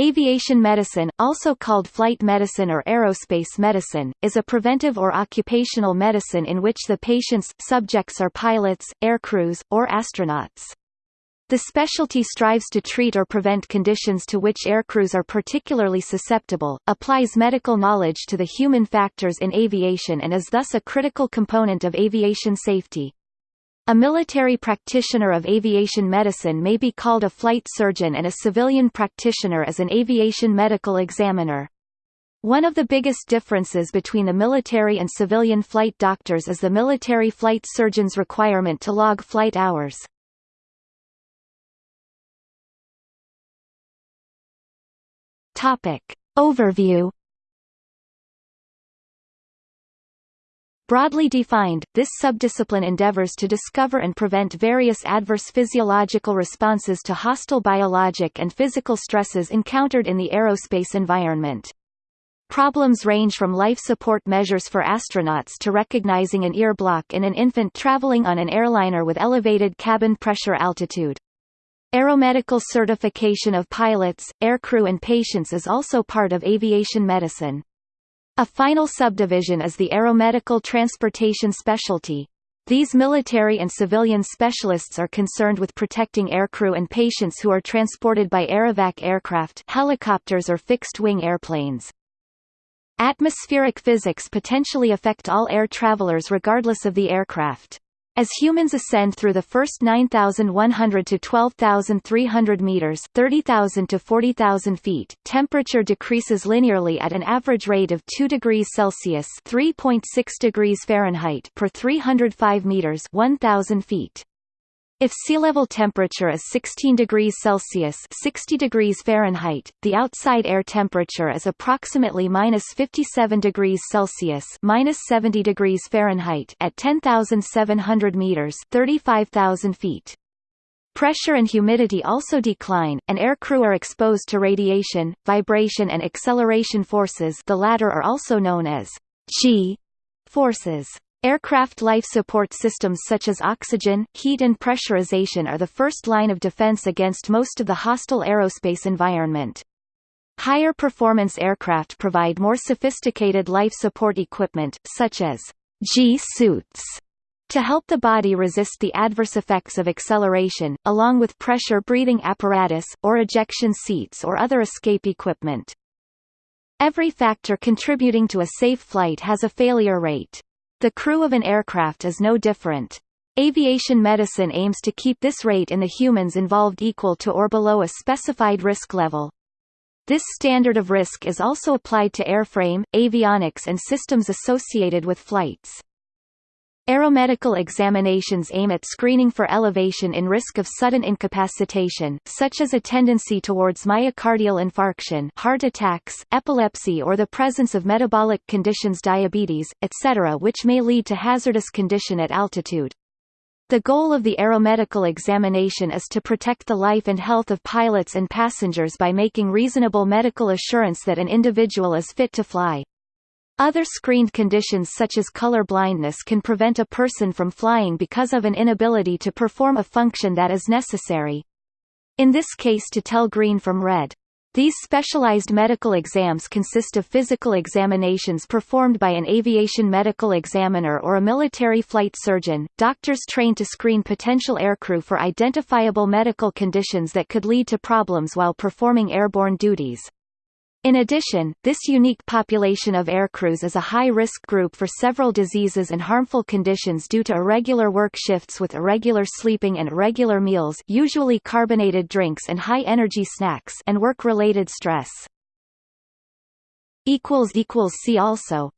Aviation medicine, also called flight medicine or aerospace medicine, is a preventive or occupational medicine in which the patient's subjects are pilots, aircrews, or astronauts. The specialty strives to treat or prevent conditions to which aircrews are particularly susceptible, applies medical knowledge to the human factors in aviation and is thus a critical component of aviation safety. A military practitioner of aviation medicine may be called a flight surgeon and a civilian practitioner is an aviation medical examiner. One of the biggest differences between the military and civilian flight doctors is the military flight surgeon's requirement to log flight hours. Overview Broadly defined, this subdiscipline endeavors to discover and prevent various adverse physiological responses to hostile biologic and physical stresses encountered in the aerospace environment. Problems range from life support measures for astronauts to recognizing an ear block in an infant traveling on an airliner with elevated cabin pressure altitude. Aeromedical certification of pilots, aircrew and patients is also part of aviation medicine. A final subdivision is the aeromedical transportation specialty. These military and civilian specialists are concerned with protecting aircrew and patients who are transported by aerovac aircraft helicopters or fixed-wing airplanes. Atmospheric physics potentially affect all air travelers regardless of the aircraft. As humans ascend through the first 9,100 to 12,300 meters 30,000 to 40,000 feet, temperature decreases linearly at an average rate of 2 degrees Celsius 3.6 degrees Fahrenheit per 305 meters 1,000 feet. If sea level temperature is 16 degrees Celsius 60 degrees Fahrenheit, the outside air temperature is approximately minus 57 degrees Celsius minus 70 degrees Fahrenheit at 10,700 meters 35,000 feet. Pressure and humidity also decline, and air crew are exposed to radiation, vibration and acceleration forces the latter are also known as G forces. Aircraft life support systems such as oxygen, heat and pressurization are the first line of defense against most of the hostile aerospace environment. Higher performance aircraft provide more sophisticated life support equipment, such as G-suits, to help the body resist the adverse effects of acceleration, along with pressure breathing apparatus, or ejection seats or other escape equipment. Every factor contributing to a safe flight has a failure rate. The crew of an aircraft is no different. Aviation medicine aims to keep this rate in the humans involved equal to or below a specified risk level. This standard of risk is also applied to airframe, avionics and systems associated with flights. Aeromedical examinations aim at screening for elevation in risk of sudden incapacitation, such as a tendency towards myocardial infarction heart attacks, epilepsy or the presence of metabolic conditions diabetes, etc. which may lead to hazardous condition at altitude. The goal of the aeromedical examination is to protect the life and health of pilots and passengers by making reasonable medical assurance that an individual is fit to fly. Other screened conditions such as color blindness can prevent a person from flying because of an inability to perform a function that is necessary. In this case to tell green from red. These specialized medical exams consist of physical examinations performed by an aviation medical examiner or a military flight surgeon, doctors trained to screen potential aircrew for identifiable medical conditions that could lead to problems while performing airborne duties. In addition, this unique population of aircrews is a high-risk group for several diseases and harmful conditions due to irregular work shifts with irregular sleeping and irregular meals usually carbonated drinks and high-energy snacks and work-related stress. See also